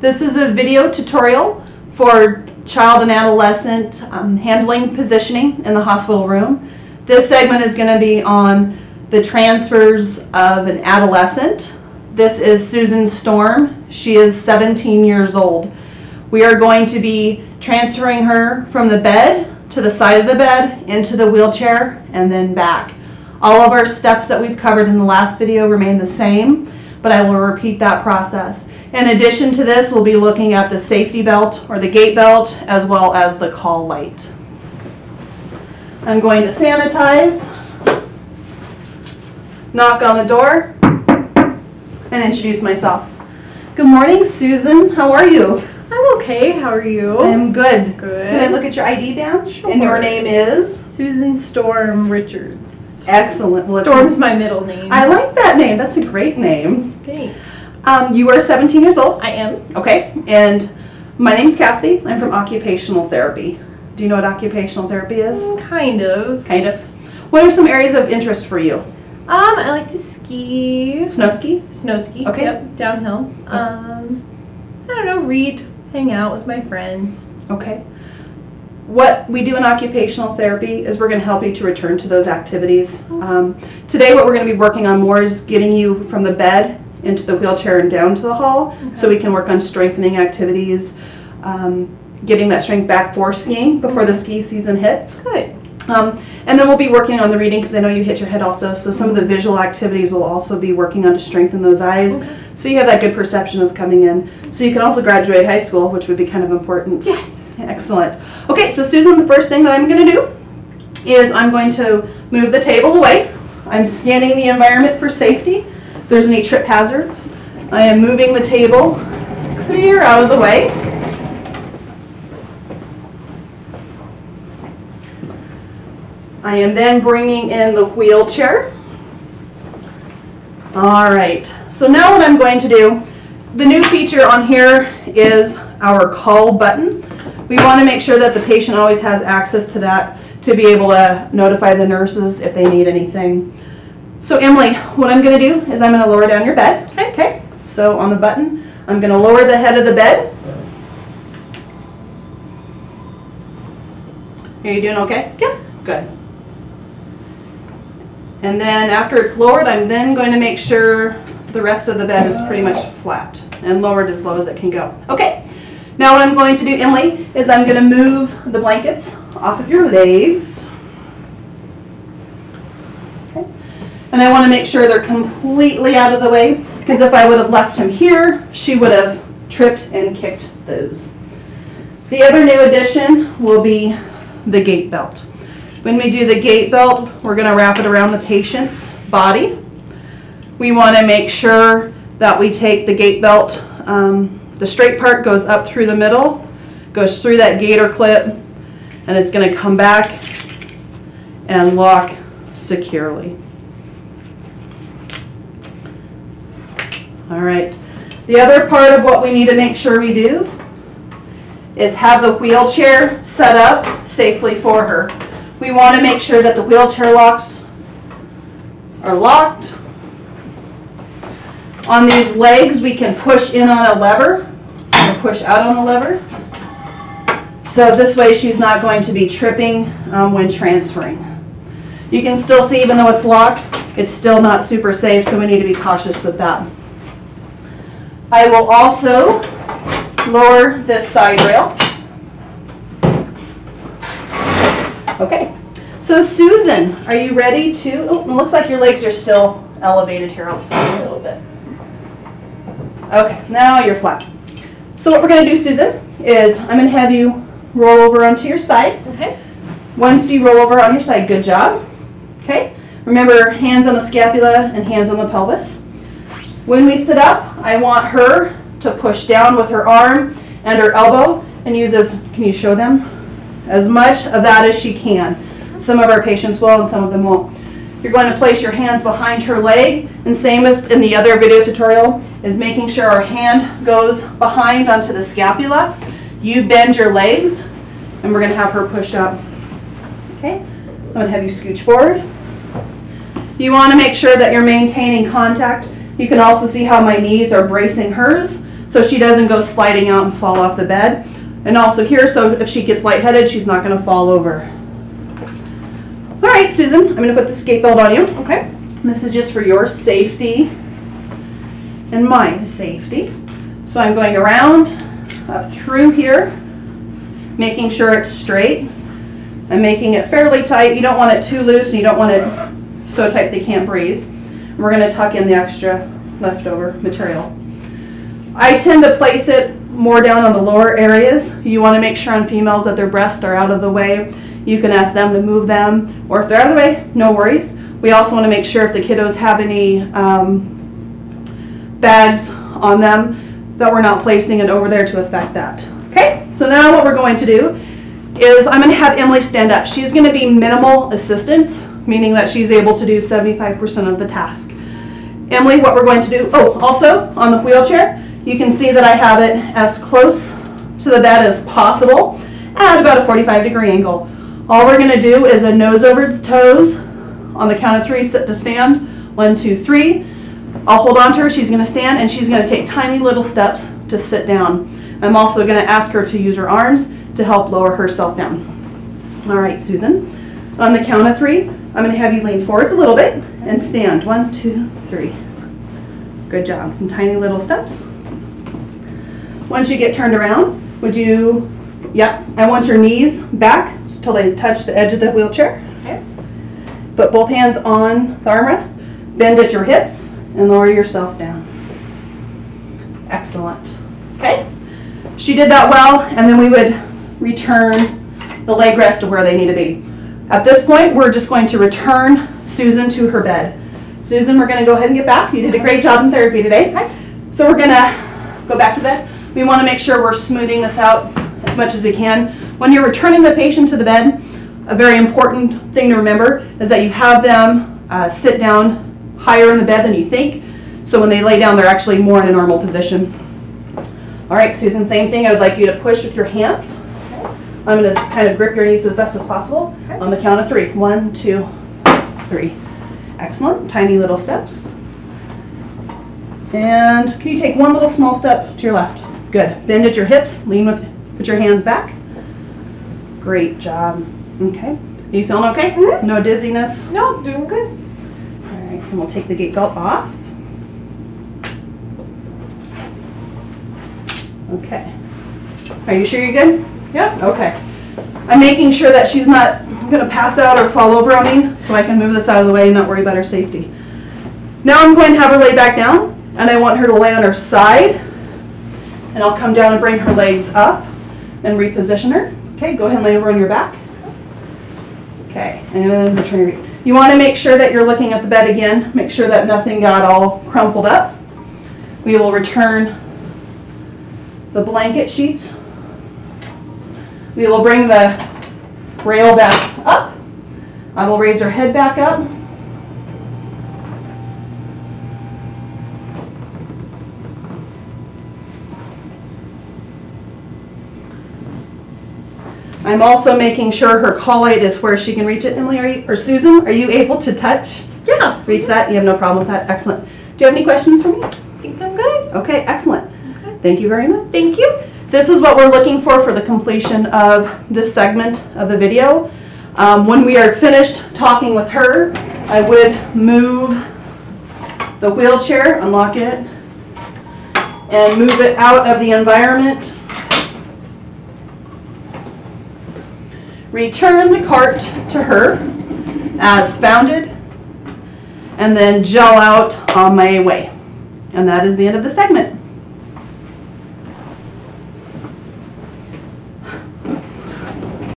This is a video tutorial for child and adolescent um, handling positioning in the hospital room. This segment is going to be on the transfers of an adolescent. This is Susan Storm. She is 17 years old. We are going to be transferring her from the bed to the side of the bed into the wheelchair and then back. All of our steps that we've covered in the last video remain the same, but I will repeat that process. In addition to this, we'll be looking at the safety belt or the gait belt as well as the call light. I'm going to sanitize, knock on the door, and introduce myself. Good morning, Susan. How are you? I'm okay. How are you? I'm good. Good. Can I look at your ID badge? Sure. And your name is? Susan Storm Richards. Excellent. Well, Storm's my middle name. I like that name. That's a great name. Thanks. Um, you are 17 years old. I am. Okay. And my name's Cassie. I'm from occupational therapy. Do you know what occupational therapy is? Kind of. Kind of. What are some areas of interest for you? Um, I like to ski. Snow ski? Snow ski. Okay. Yep. Downhill. Um, I don't know. Read. Hang out with my friends. Okay. What we do in occupational therapy is we're going to help you to return to those activities. Um, today, what we're going to be working on more is getting you from the bed into the wheelchair and down to the hall so we can work on strengthening activities, um, getting that strength back for skiing before the ski season hits. Good. Um, and then we'll be working on the reading because I know you hit your head also. So some of the visual activities we'll also be working on to strengthen those eyes. Okay. So you have that good perception of coming in. So you can also graduate high school, which would be kind of important. Yes. Excellent. Okay, so Susan, the first thing that I'm going to do is I'm going to move the table away. I'm scanning the environment for safety. If there's any trip hazards. I am moving the table clear out of the way. I am then bringing in the wheelchair. All right, so now what I'm going to do, the new feature on here is our call button. We want to make sure that the patient always has access to that to be able to notify the nurses if they need anything. So Emily, what I'm going to do is I'm going to lower down your bed. Okay. Okay. So on the button, I'm going to lower the head of the bed. Are you doing okay? Yeah. Good. And then after it's lowered, I'm then going to make sure the rest of the bed is pretty much flat and lowered as low as it can go. Okay. Now what I'm going to do, Emily, is I'm going to move the blankets off of your legs. Okay. And I want to make sure they're completely out of the way because if I would have left him here, she would have tripped and kicked those. The other new addition will be the gait belt. When we do the gait belt, we're going to wrap it around the patient's body. We want to make sure that we take the gait belt, um, the straight part goes up through the middle, goes through that gator clip, and it's going to come back and lock securely. All right. The other part of what we need to make sure we do is have the wheelchair set up safely for her. We want to make sure that the wheelchair locks are locked. On these legs, we can push in on a lever push out on the lever. So this way she's not going to be tripping um, when transferring. You can still see even though it's locked, it's still not super safe, so we need to be cautious with that. I will also lower this side rail. Okay, so Susan, are you ready to, oh, it looks like your legs are still elevated here, I'll stand a little bit. Okay, now you're flat. So what we're gonna do, Susan, is I'm gonna have you roll over onto your side. Okay. Once you roll over on your side, good job. Okay, remember hands on the scapula and hands on the pelvis. When we sit up, I want her to push down with her arm and her elbow and use as, can you show them? As much of that as she can. Some of our patients will and some of them won't. You're going to place your hands behind her leg and same as in the other video tutorial is making sure our hand goes behind onto the scapula. You bend your legs and we're going to have her push up. Okay, I'm going to have you scooch forward. You want to make sure that you're maintaining contact. You can also see how my knees are bracing hers so she doesn't go sliding out and fall off the bed. And also here, so if she gets lightheaded, she's not gonna fall over. All right, Susan, I'm gonna put the skate belt on you. Okay. This is just for your safety and my safety. So I'm going around, up through here, making sure it's straight. I'm making it fairly tight. You don't want it too loose and you don't want it so tight they can't breathe. And we're gonna tuck in the extra leftover material. I tend to place it more down on the lower areas. You wanna make sure on females that their breasts are out of the way. You can ask them to move them, or if they're out of the way, no worries. We also wanna make sure if the kiddos have any, um, bags on them, that we're not placing it over there to affect that. Okay, so now what we're going to do is I'm gonna have Emily stand up. She's gonna be minimal assistance, meaning that she's able to do seventy-five percent of the task. Emily, what we're going to do, oh, also on the wheelchair, you can see that I have it as close to the bed as possible at about a 45 degree angle. All we're gonna do is a nose over the toes on the count of three, sit to stand. One, two, three. I'll hold on to her, she's gonna stand, and she's gonna take tiny little steps to sit down. I'm also gonna ask her to use her arms to help lower herself down. All right, Susan. On the count of three, I'm gonna have you lean forwards a little bit and stand. One, two, three. Good job. And tiny little steps. Once you get turned around, would you, yep, I want your knees back until they touch the edge of the wheelchair. Okay. Put both hands on the armrest, bend at your hips, and lower yourself down. Excellent. Okay? She did that well, and then we would return the leg rest to where they need to be. At this point, we're just going to return Susan to her bed. Susan, we're going to go ahead and get back. You did a great job in therapy today. Okay. So we're going to go back to bed. We want to make sure we're smoothing this out as much as we can. When you're returning the patient to the bed, a very important thing to remember is that you have them uh, sit down higher in the bed than you think. So when they lay down, they're actually more in a normal position. All right, Susan, same thing. I would like you to push with your hands. I'm going to kind of grip your knees as best as possible on the count of three. One, two, three. Excellent. Tiny little steps. And can you take one little small step to your left? Good. Bend at your hips. Lean with, put your hands back. Great job. Okay. Are you feeling okay? Mhm. No dizziness? No, doing good. All right, and we'll take the gait belt off. Okay. Are you sure you're good? Yeah. Okay. I'm making sure that she's not gonna pass out or fall over on me, so I can move this out of the way and not worry about her safety. Now I'm going to have her lay back down, and I want her to lay on her side. And I'll come down and bring her legs up and reposition her. Okay, go ahead and lay over on your back. Okay, and return your, you wanna make sure that you're looking at the bed again, make sure that nothing got all crumpled up. We will return the blanket sheets. We will bring the rail back up. I will raise her head back up. I'm also making sure her call light is where she can reach it. Emily, are you, or Susan, are you able to touch, Yeah. reach that? You have no problem with that? Excellent. Do you have any questions for me? I think I'm good. Okay, excellent. Okay. Thank you very much. Thank you. This is what we're looking for for the completion of this segment of the video. Um, when we are finished talking with her, I would move the wheelchair, unlock it, and move it out of the environment. Return the cart to her as founded, and then gel out on my way. And that is the end of the segment.